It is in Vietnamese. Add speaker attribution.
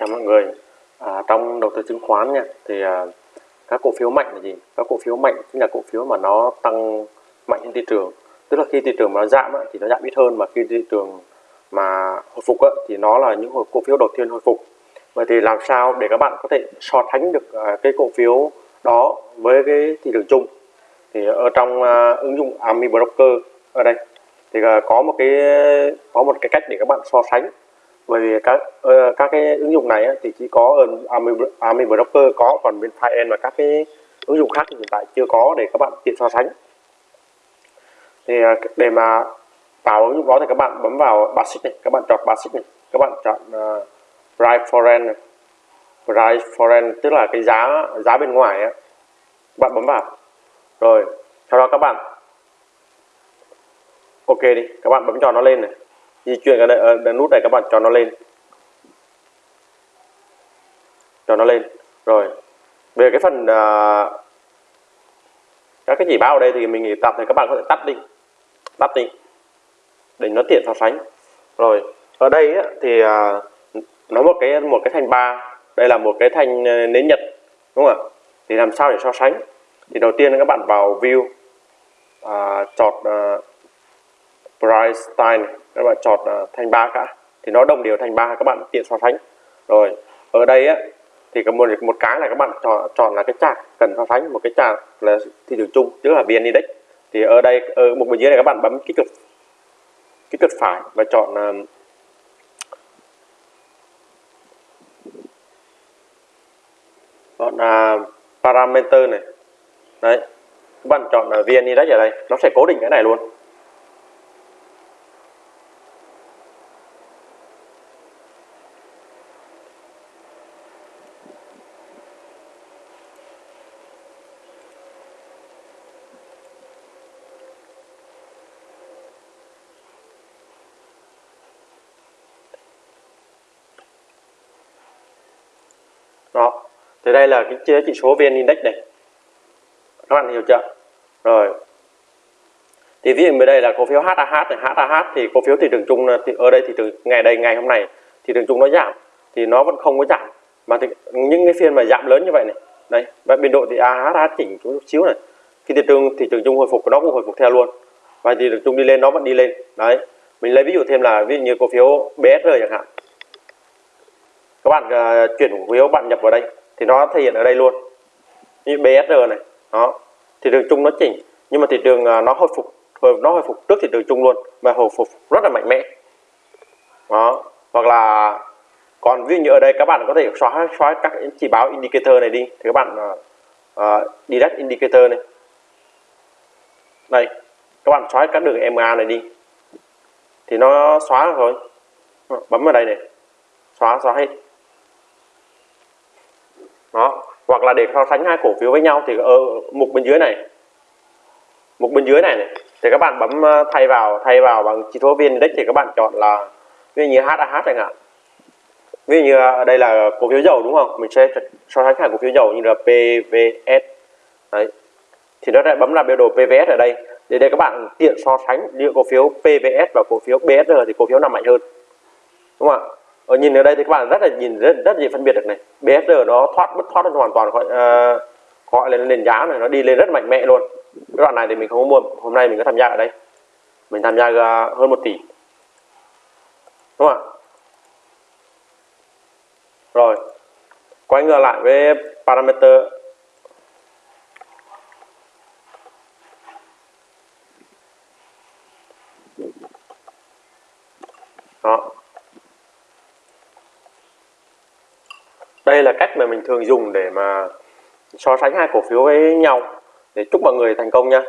Speaker 1: chào mọi người. À, trong đầu tư chứng khoán nha thì à, các cổ phiếu mạnh là gì? Các cổ phiếu mạnh chính là cổ phiếu mà nó tăng mạnh trên thị trường. Tức là khi thị trường mà nó giảm thì nó giảm ít hơn mà khi thị trường mà hồi phục thì nó là những cổ phiếu đầu tiên hồi phục. Vậy thì làm sao để các bạn có thể so sánh được à, cái cổ phiếu đó với cái thị trường chung? Thì ở trong à, ứng dụng Ami Broker ở đây thì à, có một cái có một cái cách để các bạn so sánh bởi vì các uh, các cái ứng dụng này thì chỉ có ở Army, Army Broker có còn bên File và các cái ứng dụng khác thì hiện tại chưa có để các bạn tiện so sánh. Thì ờ, để mà tạo ứng dụng đó thì các bạn bấm vào basic này các bạn chọn basic này các bạn chọn uh, price foreign này. Price foreign tức là cái giá giá bên ngoài ấy. các bạn bấm vào. Rồi sau đó các bạn ok đi các bạn bấm cho nó lên này di chuyển ở đây ở nút này các bạn cho nó lên. Cho nó lên. Rồi. Về cái phần uh, các cái chỉ báo ở đây thì mình tập tạm thì các bạn có thể tắt đi. Tắt đi. Để nó tiện so sánh. Rồi. Ở đây á, thì uh, nó một cái một cái thanh ba. Đây là một cái thanh ờ, nến nhật đúng không ạ? Thì làm sao để so sánh? Thì đầu tiên các bạn vào view à, chọn à, ờ, price style các bạn chọn à, thành ba cả thì nó đồng đều thành ba các bạn tiện so sánh. Rồi ở đây á thì có một một cái là các bạn chọn chọn là cái chart cần so sánh. Một cái chart là thị trường chung tức là vn index. Thì ở đây ở một bên dưới này các bạn bấm kích cực kích cực phải và chọn um, chọn uh, parameter này. Đấy các bạn chọn là vn index ở đây. Nó sẽ cố định cái này luôn. Đó. Thì đây là cái chỉ số vn index này. Các bạn hiểu chưa? Rồi. Thì ví dụ bên đây là cổ phiếu HAH này. HAH thì cổ phiếu thị trường chung thì ở đây thì từ ngày đây ngày hôm nay thị trường chung nó giảm. Thì nó vẫn không có giảm. Mà thì, những cái phiên mà giảm lớn như vậy này. Đây và biên độ thì AHH chỉnh chút xíu này. Khi thị trường thị trường chung hồi phục nó cũng hồi phục theo luôn. Và thị trường chung đi lên nó vẫn đi lên. Đấy. Mình lấy ví dụ thêm là ví dụ như cổ phiếu BSR chẳng hạn các bạn uh, chuyển cổ phiếu bạn nhập vào đây thì nó thể hiện ở đây luôn. Như BSR này đó thị trường chung nó chỉnh nhưng mà thị trường uh, nó hồi phục nó hồi phục trước thị trường chung luôn và hồi phục rất là mạnh mẽ. Đó hoặc là còn ví dụ như ở đây các bạn có thể xóa xóa các chỉ báo indicator này đi thì các bạn uh, uh, direct indicator này. Đây các bạn xóa các đường MA này đi. Thì nó xóa rồi bấm vào đây này xóa xóa hết đó. Hoặc là để so sánh hai cổ phiếu với nhau thì ở mục bên dưới này. Mục bên dưới này, này. Thì các bạn bấm ờ, thay vào thay vào bằng chỉ số vn index thì các bạn chọn là ví dụ như HAH chẳng hạn. Ví dụ như ở đây là cổ phiếu dầu đúng không? Mình sẽ so sánh hai cổ phiếu dầu như là PVS đấy. Thì nó sẽ bấm là biểu đồ PVS ở đây. Để đây các bạn tiện so sánh giữa cổ phiếu PVS và cổ phiếu BSR thì cổ phiếu nào mạnh hơn. Đúng không ạ? Ở nhìn ở đây thì các bạn rất là nhìn rất rất dễ phân biệt được này. BSR nó thoát bất thoát hoàn toàn khỏi ờ, uh, gọi lên nền giá này nó đi lên rất mạnh mẽ luôn. Cái đoạn này thì mình không có mua hôm nay mình có tham gia ở đây. Mình tham gia uh, hơn một tỷ. Đúng không ạ? Rồi quay ngược lại với parameter. Đó. Đây là cách mà mình thường dùng để mà so sánh hai cổ phiếu với nhau, để chúc mọi người thành công nha